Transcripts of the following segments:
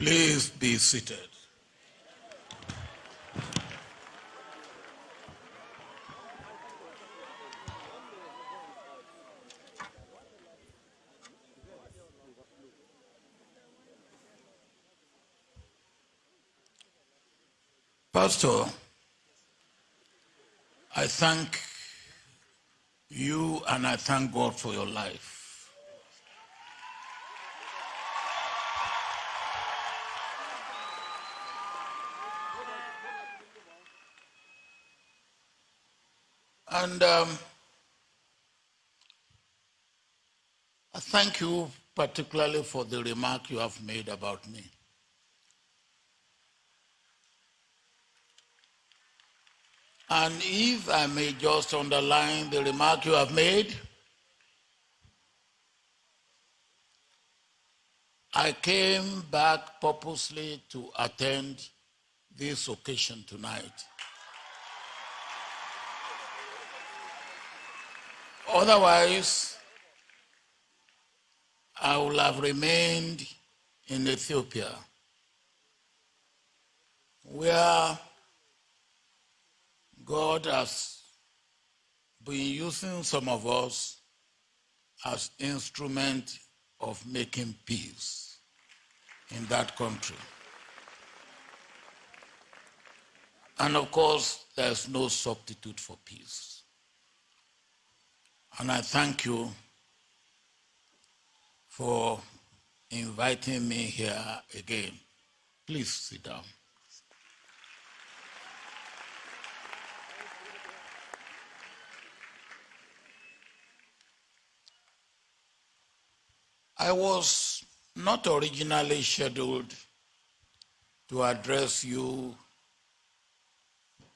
Please be seated. Pastor, I thank you and I thank God for your life. And um, I thank you particularly for the remark you have made about me. And if I may just underline the remark you have made, I came back purposely to attend this occasion tonight. Otherwise, I would have remained in Ethiopia, where God has been using some of us as instrument of making peace in that country. And of course, there's no substitute for peace. And I thank you for inviting me here again. Please sit down. I was not originally scheduled to address you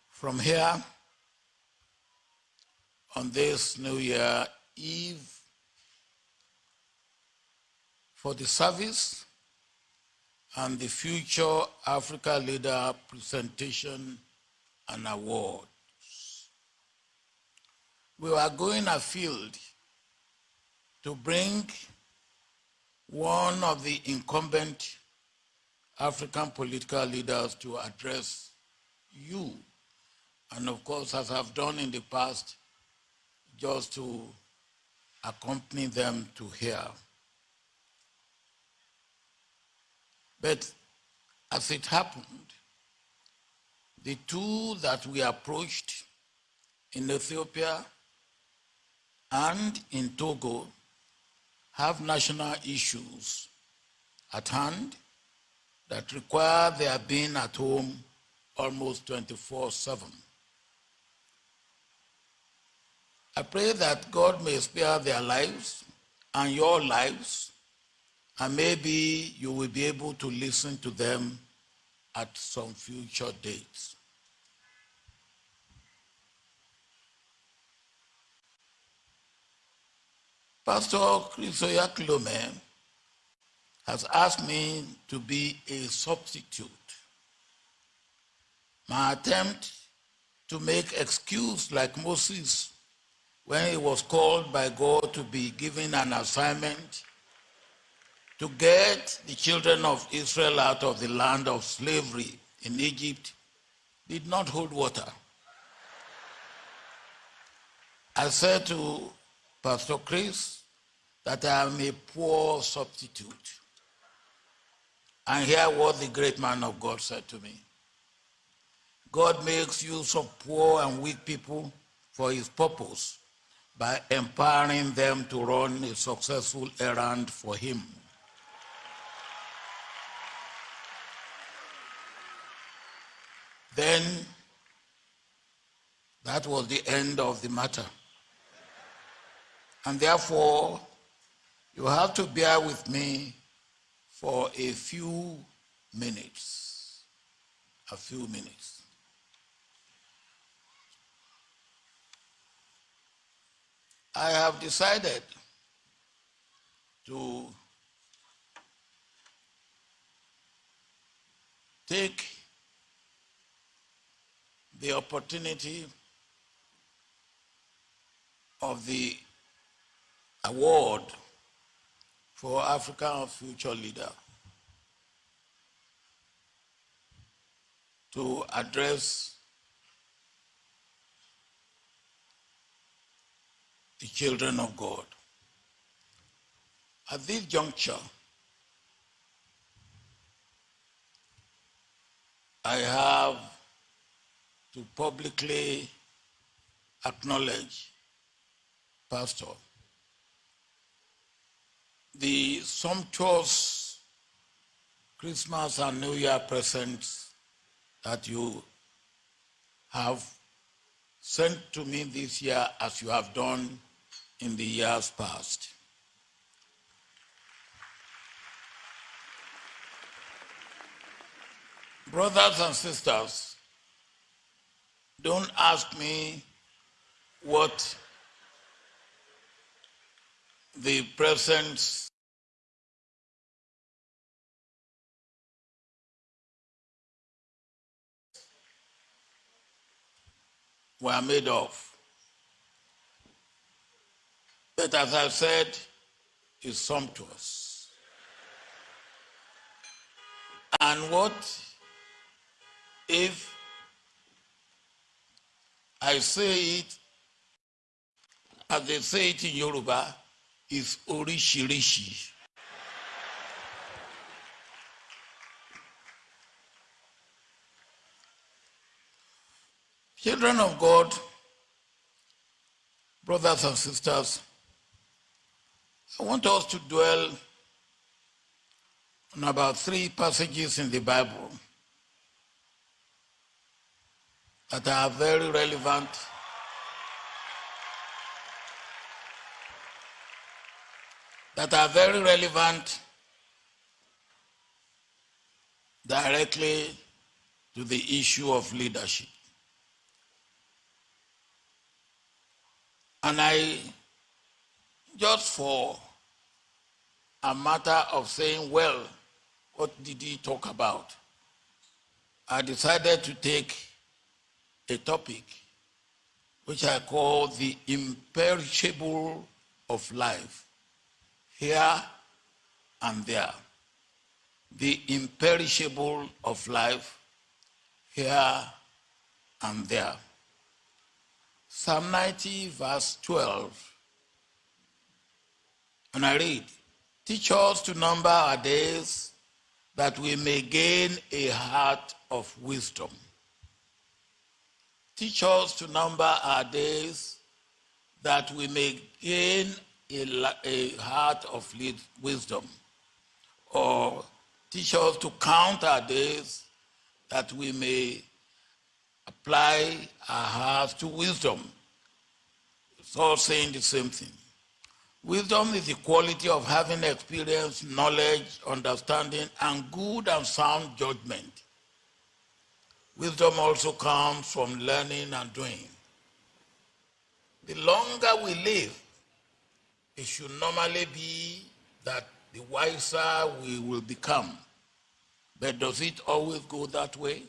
from here on this New Year Eve for the service and the Future Africa Leader presentation and awards. We are going afield to bring one of the incumbent African political leaders to address you. And of course, as I've done in the past, just to accompany them to here. But as it happened, the two that we approached in Ethiopia and in Togo have national issues at hand that require their being at home almost 24 7. I pray that God may spare their lives and your lives, and maybe you will be able to listen to them at some future dates. Pastor Chris Oyakhilome has asked me to be a substitute. My attempt to make excuse like Moses when he was called by God to be given an assignment to get the children of Israel out of the land of slavery in Egypt did not hold water. I said to Pastor Chris, that I am a poor substitute. And hear what the great man of God said to me. God makes use of poor and weak people for his purpose by empowering them to run a successful errand for him. Then that was the end of the matter. And therefore, you have to bear with me for a few minutes. A few minutes. I have decided to take the opportunity of the award for African future leader to address the children of God. At this juncture, I have to publicly acknowledge, Pastor, the sumptuous Christmas and New Year presents that you have sent to me this year as you have done in the years past. Brothers and sisters, don't ask me what the presents were made of. But as I said, is sumptuous. And what if I say it as they say it in Yoruba, is orishirishi. Children of God, brothers and sisters, I want us to dwell on about three passages in the Bible that are very relevant that are very relevant directly to the issue of leadership. And I, just for a matter of saying, well, what did he talk about? I decided to take a topic which I call the imperishable of life, here and there. The imperishable of life, here and there. Psalm 90, verse 12. And I read, Teach us to number our days that we may gain a heart of wisdom. Teach us to number our days that we may gain a, a heart of wisdom. Or teach us to count our days that we may apply our hearts to wisdom. It's all saying the same thing. Wisdom is the quality of having experience, knowledge, understanding, and good and sound judgment. Wisdom also comes from learning and doing. The longer we live, it should normally be that the wiser we will become. But does it always go that way?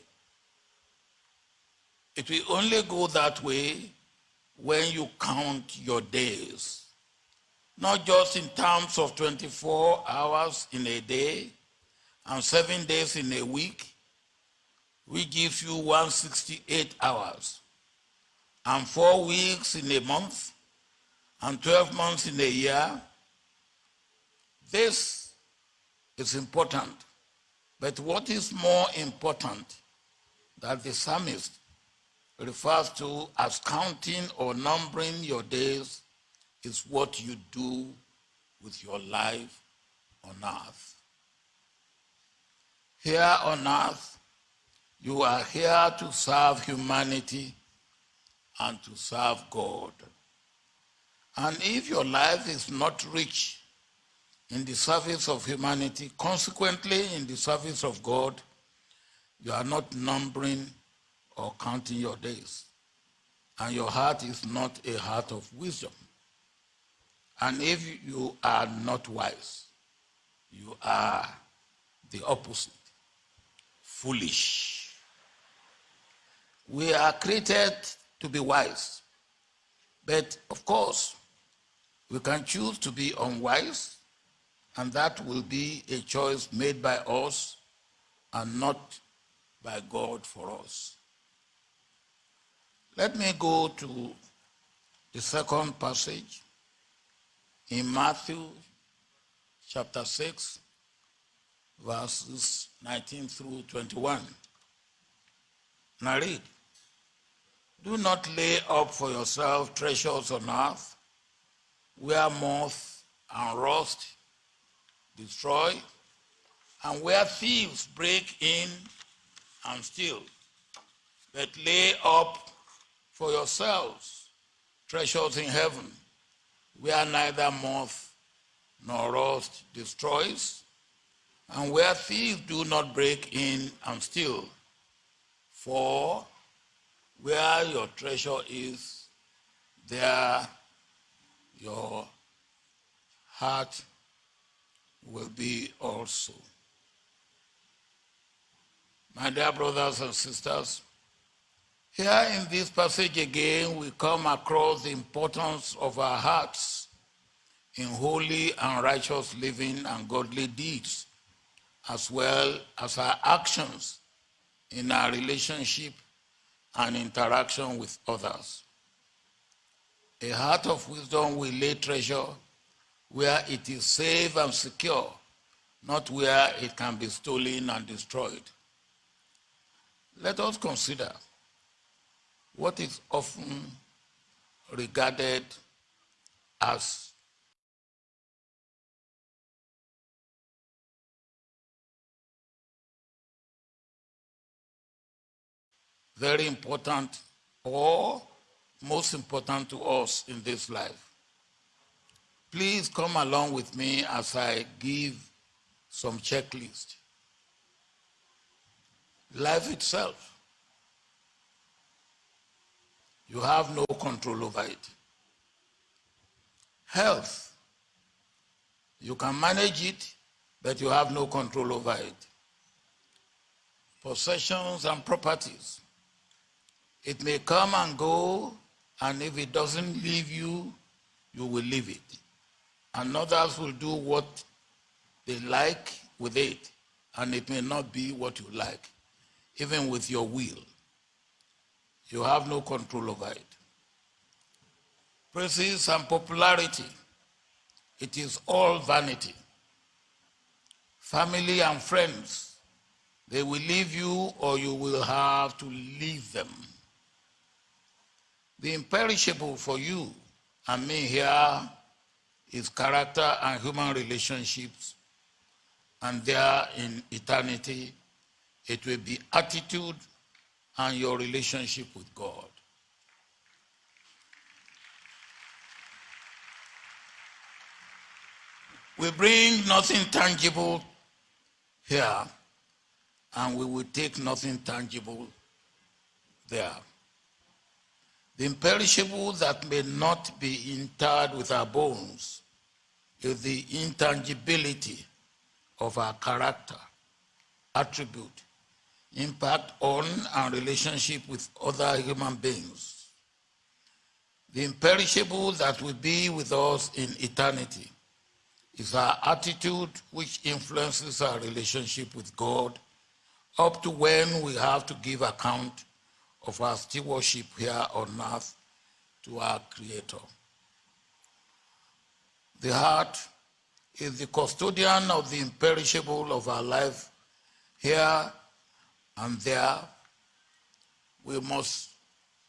It will only go that way when you count your days. Not just in terms of 24 hours in a day and seven days in a week, we give you 168 hours and four weeks in a month and 12 months in a year. This is important. But what is more important that the psalmist refers to as counting or numbering your days is what you do with your life on earth. Here on earth, you are here to serve humanity and to serve God. And if your life is not rich in the service of humanity, consequently in the service of God, you are not numbering or counting your days. And your heart is not a heart of wisdom. And if you are not wise, you are the opposite foolish. We are created to be wise. But of course, we can choose to be unwise, and that will be a choice made by us and not by God for us. Let me go to the second passage in Matthew chapter 6, verses 19 through 21. Now read. Do not lay up for yourself treasures on earth, where moth and rust destroy, and where thieves break in and steal. But lay up for yourselves treasures in heaven, where neither moth nor rust destroys, and where thieves do not break in and steal. For where your treasure is, there your heart will be also. My dear brothers and sisters, here in this passage again, we come across the importance of our hearts in holy and righteous living and godly deeds, as well as our actions in our relationship and interaction with others. A heart of wisdom will lay treasure where it is safe and secure, not where it can be stolen and destroyed. Let us consider what is often regarded as very important or most important to us in this life. Please come along with me as I give some checklist. Life itself. You have no control over it. Health. You can manage it, but you have no control over it. Possessions and properties. It may come and go, and if it doesn't leave you, you will leave it. And others will do what they like with it, and it may not be what you like, even with your will. You have no control over it. Praises and popularity, it is all vanity. Family and friends, they will leave you or you will have to leave them. The imperishable for you and me here is character and human relationships. And there in eternity, it will be attitude and your relationship with God. We bring nothing tangible here, and we will take nothing tangible there. The imperishable that may not be interred with our bones is the intangibility of our character, attribute, impact on our relationship with other human beings. The imperishable that will be with us in eternity is our attitude which influences our relationship with God up to when we have to give account of our stewardship here on earth to our Creator. The heart is the custodian of the imperishable of our life here and there. We must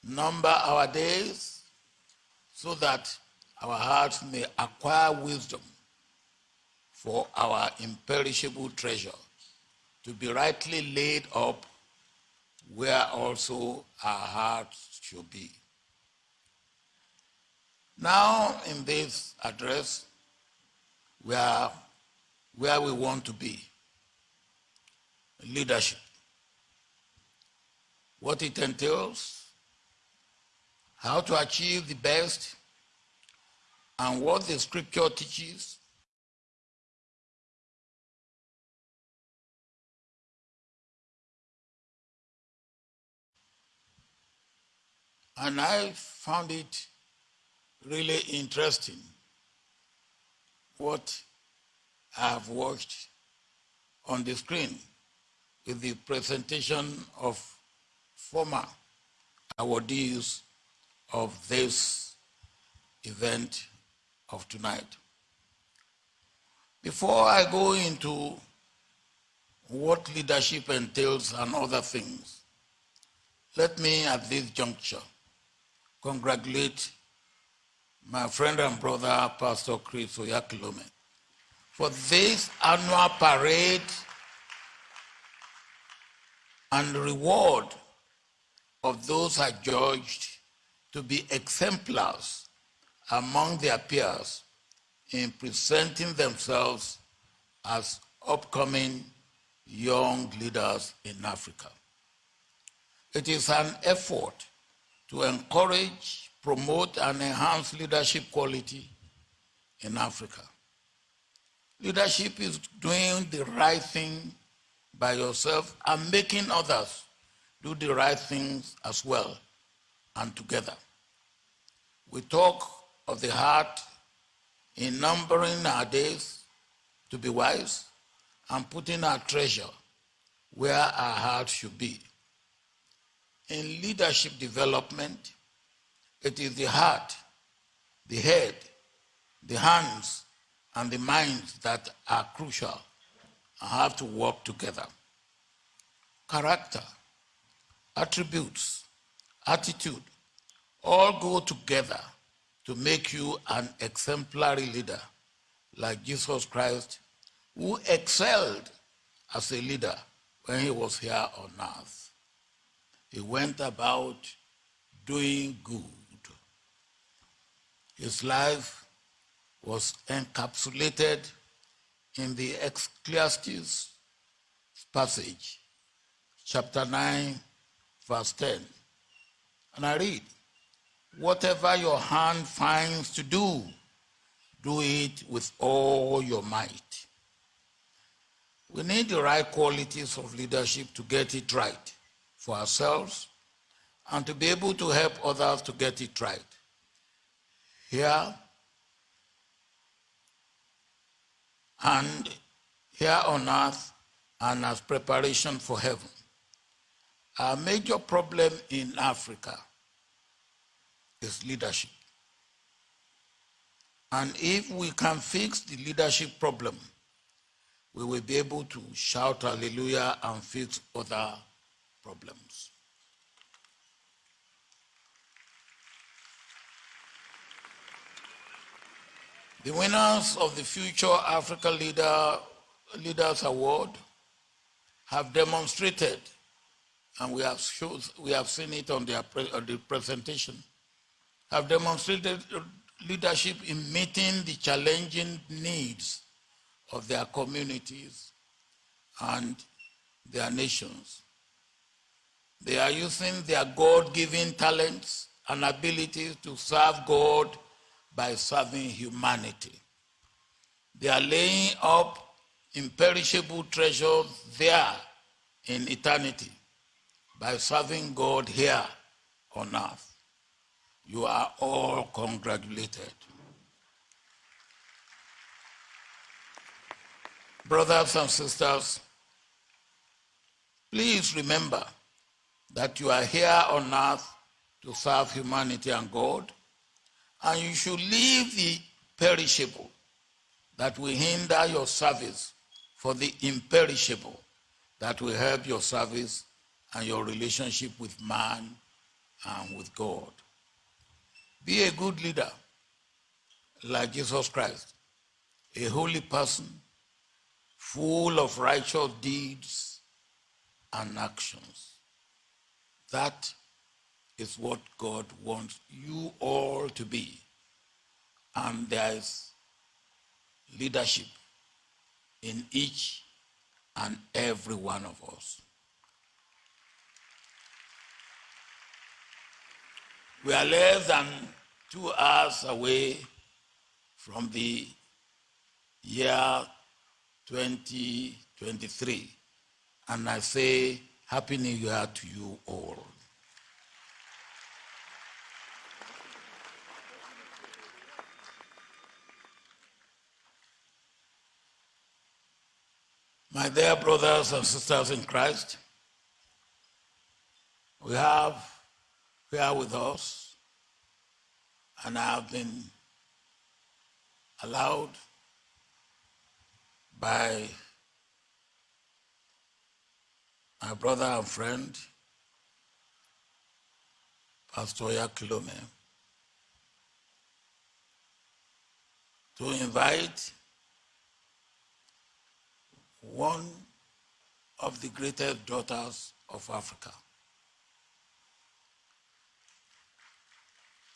number our days so that our hearts may acquire wisdom for our imperishable treasure to be rightly laid up where also our hearts should be. Now, in this address, we are where we want to be leadership. What it entails, how to achieve the best, and what the scripture teaches And I found it really interesting what I have watched on the screen. with the presentation of former awardees of this event of tonight. Before I go into what leadership entails and other things, let me at this juncture congratulate my friend and brother, Pastor Chris Oyakhilome, for this annual parade and reward of those adjudged to be exemplars among their peers in presenting themselves as upcoming young leaders in Africa. It is an effort to encourage, promote, and enhance leadership quality in Africa. Leadership is doing the right thing by yourself and making others do the right things as well and together. We talk of the heart in numbering our days to be wise and putting our treasure where our heart should be. In leadership development, it is the heart, the head, the hands, and the minds that are crucial and have to work together. Character, attributes, attitude, all go together to make you an exemplary leader like Jesus Christ, who excelled as a leader when he was here on earth. He went about doing good. His life was encapsulated in the Ecclesiastes passage, chapter 9, verse 10. And I read, Whatever your hand finds to do, do it with all your might. We need the right qualities of leadership to get it right for ourselves and to be able to help others to get it right. Here and here on earth and as preparation for heaven. Our major problem in Africa is leadership. And if we can fix the leadership problem, we will be able to shout hallelujah and fix other problems. The winners of the Future Africa Leader, Leaders Award have demonstrated, and we have, showed, we have seen it on, their on the presentation, have demonstrated leadership in meeting the challenging needs of their communities and their nations. They are using their God-given talents and abilities to serve God by serving humanity. They are laying up imperishable treasures there in eternity by serving God here on earth. You are all congratulated. Brothers and sisters, please remember that you are here on earth to serve humanity and God and you should leave the perishable that will hinder your service for the imperishable that will help your service and your relationship with man and with God. Be a good leader like Jesus Christ, a holy person, full of righteous deeds and actions. That is what God wants you all to be. And there is leadership in each and every one of us. We are less than two hours away from the year 2023. And I say, Happy New Year to you all. My dear brothers and sisters in Christ, we have here with us, and I have been allowed by my brother and friend, Pastor Oyakhilome, to invite one of the greatest daughters of Africa,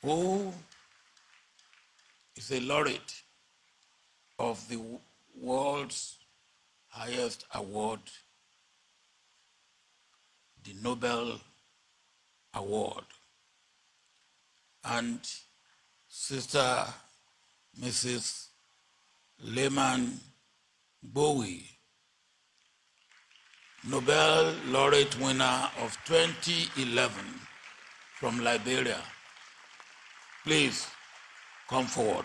who is a laureate of the world's highest award, the Nobel Award. And Sister Mrs. Leymah Gbowee, Nobel laureate winner of 2011 from Liberia. Please come forward.